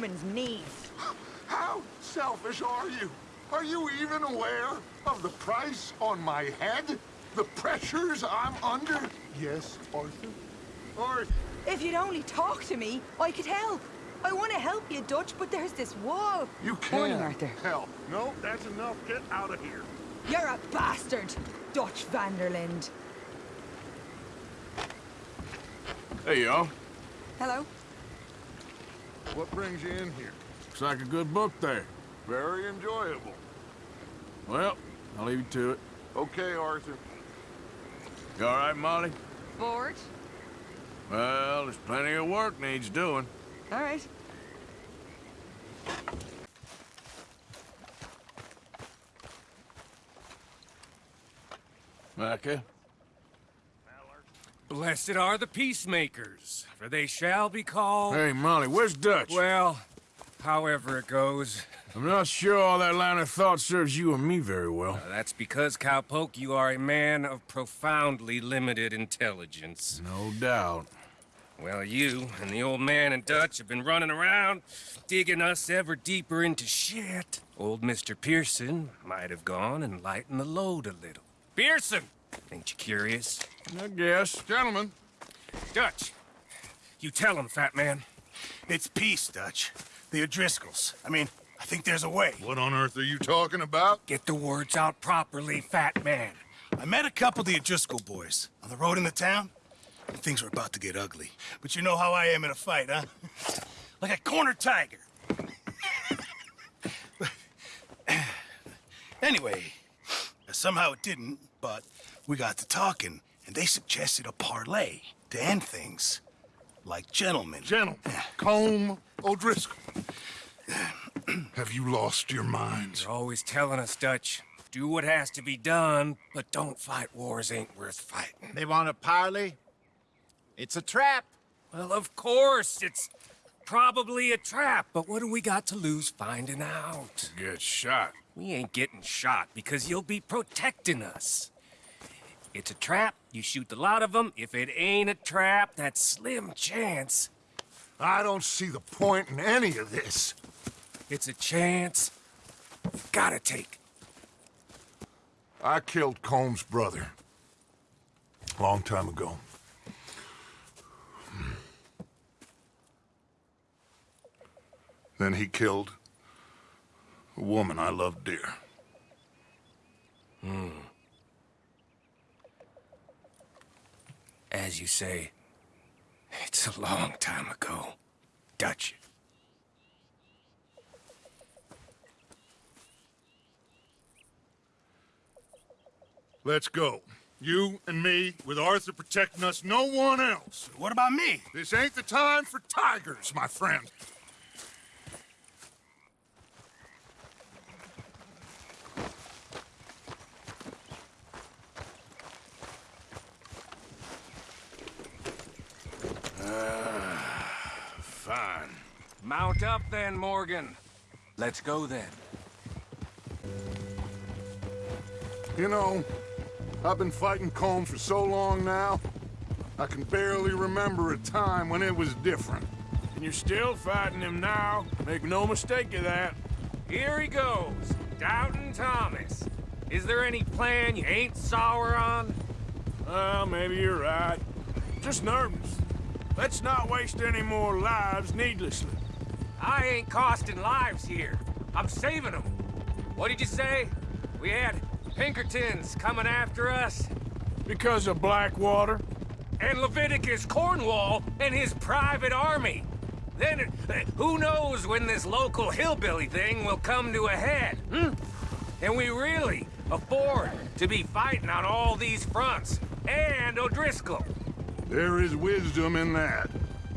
woman's needs. How selfish are you? Are you even aware of the price on my head? The pressures I'm under? Yes, Arthur? Arthur! If you'd only talk to me, I could help. I want to help you, Dutch, but there's this wall. You can't Morning, Arthur. help. No, that's enough. Get out of here. You're a bastard, Dutch van der Linde. Hey, y'all. Hello? What brings you in here? Looks like a good book there. Very enjoyable. Well, I'll leave you to it. Okay, Arthur. You all right, Molly? Bored? Well, there's plenty of work needs doing. All right. Micah? Blessed are the peacemakers, for they shall be called... Hey, Molly, where's Dutch? Well, however it goes. I'm not sure all that line of thought serves you and me very well. Uh, that's because, Cowpoke, you are a man of profoundly limited intelligence. No doubt. Well, you and the old man and Dutch have been running around, digging us ever deeper into shit. Old Mr. Pearson might have gone and lightened the load a little. Pearson! Ain't you curious? I guess. Gentlemen, Dutch, you tell him, fat man. It's peace, Dutch. The O'Driscolls. I mean, I think there's a way. what on earth are you talking about? Get the words out properly, fat man. I met a couple of the O'Driscoll boys on the road in the town, and things were about to get ugly. But you know how I am in a fight, huh? like a corner tiger. anyway, somehow it didn't, but we got to talking, and they suggested a parlay to end things. Like gentlemen. Gentlemen, Colm O'Driscoll. Have you lost your minds? You're always telling us, Dutch. Do what has to be done, but don't fight wars ain't worth fighting. They want a parley? It's a trap. Well, of course, it's probably a trap, but what do we got to lose finding out? Get shot. We ain't getting shot because you'll be protecting us. It's a trap, you shoot the lot of them. If it ain't a trap, that's slim chance. I don't see the point in any of this. It's a chance you gotta take. I killed Colm's brother. Long time ago. Then he killed a woman I loved dear. Hmm. As you say, it's a long time ago. Dutch. Let's go. You and me, with Arthur protecting us, no one else. What about me? This ain't the time for tigers, my friend. Fine. Mount up then, Morgan. Let's go then. You know, I've been fighting Colm for so long now, I can barely remember a time when it was different. And you're still fighting him now. Make no mistake of that. Here he goes, Doubting Thomas. Is there any plan you ain't sour on? Well, maybe you're right. Just nervous. Let's not waste any more lives needlessly. I ain't costing lives here. I'm saving them. What did you say? We had Pinkertons coming after us? Because of Blackwater? And Leviticus Cornwall and his private army. Then, who knows when this local hillbilly thing will come to a head, hmm? Can we really afford to be fighting on all these fronts? And O'Driscoll. There is wisdom in that.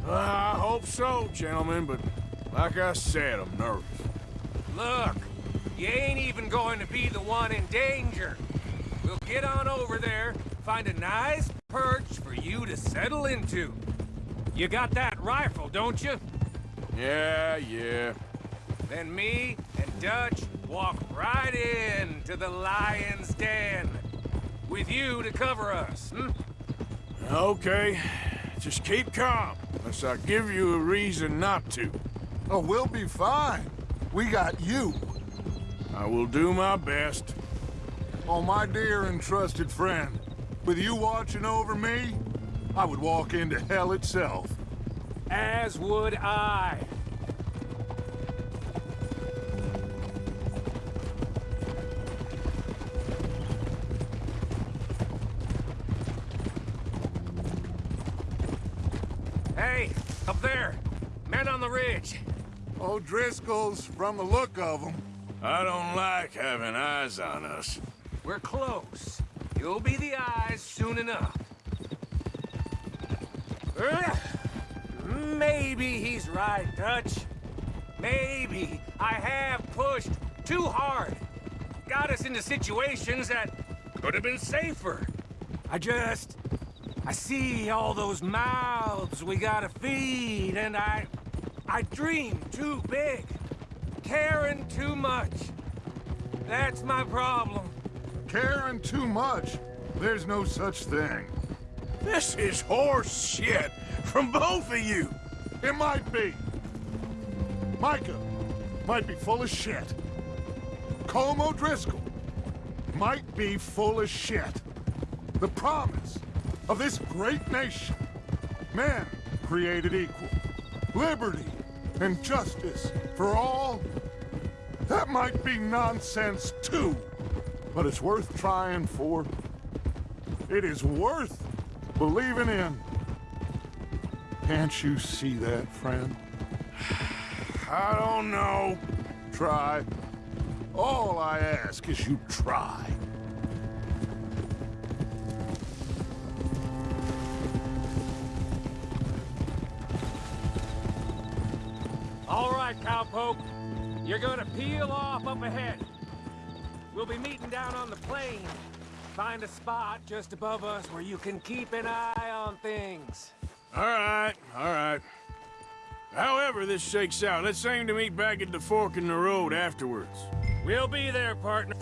I hope so, gentlemen, but like I said, I'm nervous. Look, you ain't even going to be the one in danger. We'll get on over there, find a nice perch for you to settle into. You got that rifle, don't you? Yeah, yeah. Then me and Dutch walk right in to the lion's den. With you to cover us, hmm? Okay. Just keep calm, unless I give you a reason not to. Oh, we'll be fine. We got you. I will do my best. Oh, my dear and trusted friend. With you watching over me, I would walk into hell itself. As would I. Hey, up there. Men on the ridge. O'Driscoll's, from the look of them. I don't like having eyes on us. We're close. You'll be the eyes soon enough. Ugh. Maybe he's right, Dutch. Maybe I have pushed too hard. Got us into situations that could have been safer. I just... I see all those mouths we gotta feed, and I... I dream too big. Caring too much. That's my problem. Caring too much. There's no such thing. This is horse shit from both of you. It might be. Micah might be full of shit. Colm O'Driscoll might be full of shit. The promise of this great nation. Men created equal. Liberty and justice for all. That might be nonsense too. But it's worth trying for. It is worth believing in. Can't you see that, friend? I don't know. Try. All I ask is you try. All right, cowpoke. You're gonna peel off up ahead. We'll be meeting down on the plain. Find a spot just above us where you can keep an eye on things. All right, all right. However this shakes out, let's aim to meet back at the fork in the road afterwards. We'll be there, partner.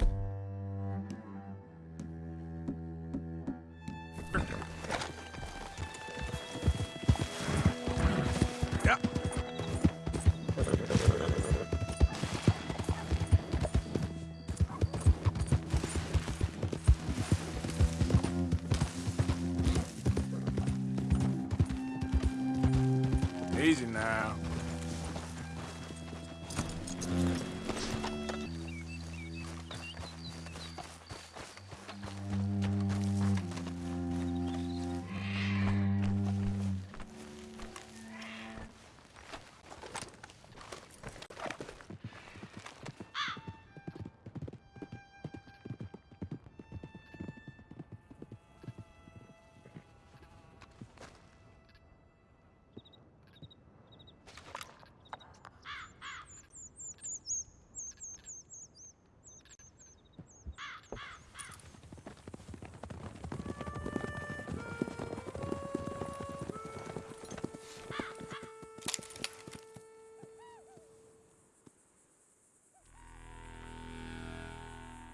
Easy now.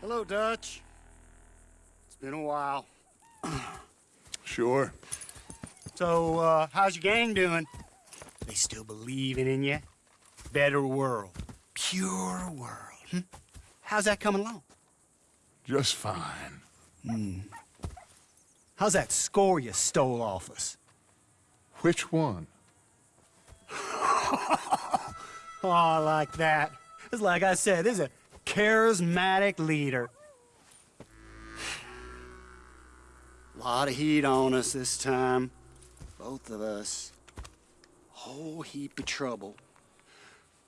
Hello, Dutch. It's been a while. Sure. So, uh, how's your gang doing? They still believing in you? Better world. Pure world. Hmm? How's that coming along? Just fine. Hmm. How's that score you stole off us? Which one? Oh, I like that. It's like I said, this is a charismatic leader. A lot of heat on us this time. Both of us. Whole heap of trouble.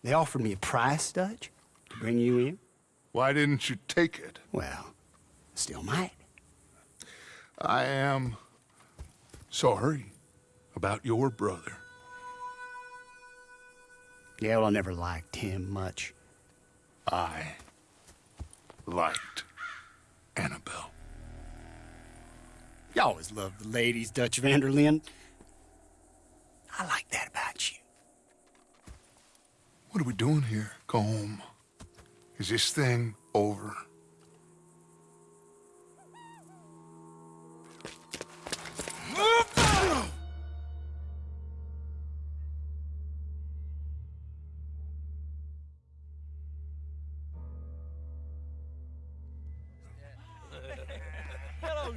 They offered me a price, Dutch, to bring you in. Why didn't you take it? Well, still might. I am sorry about your brother. Yeah, well, I never liked him much. I liked Annabelle. You always loved the ladies, Dutch van der Linde. I like that about you. What are we doing here? Go home. Is this thing over?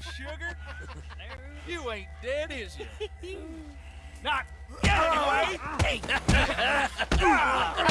Sugar. You ain't dead, is you? Not anyway.